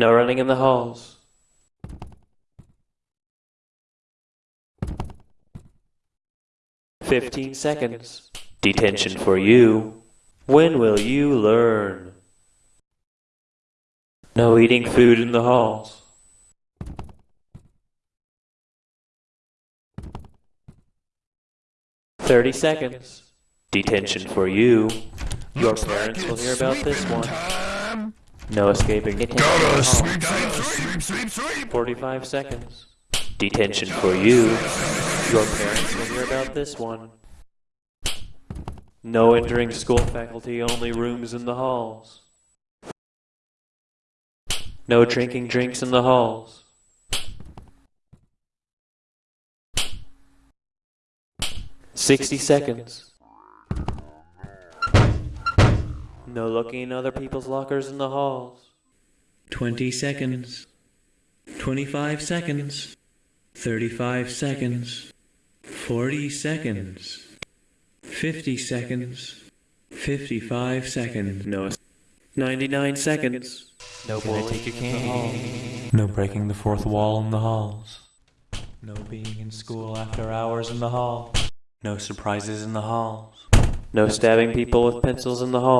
No running in the halls. Fifteen seconds. Detention for you. When will you learn? No eating food in the halls. Thirty seconds. Detention for you. Your parents will hear about this one. No escaping detention. in the halls. Sleep, sleep, sleep. 45 seconds. Detention for you. Your parents will hear about this one. No entering school faculty, only rooms in the halls. No drinking drinks in the halls. Sixty seconds. No looking in other people's lockers in the halls. 20 seconds. 25 seconds. 35 seconds. 40 seconds. 50 seconds. 55 seconds. No. 99 seconds. No Can I bullying take your in the halls. No breaking the fourth wall in the halls. No being in school after hours in the hall. No surprises in the halls. No stabbing people with pencils in the hall.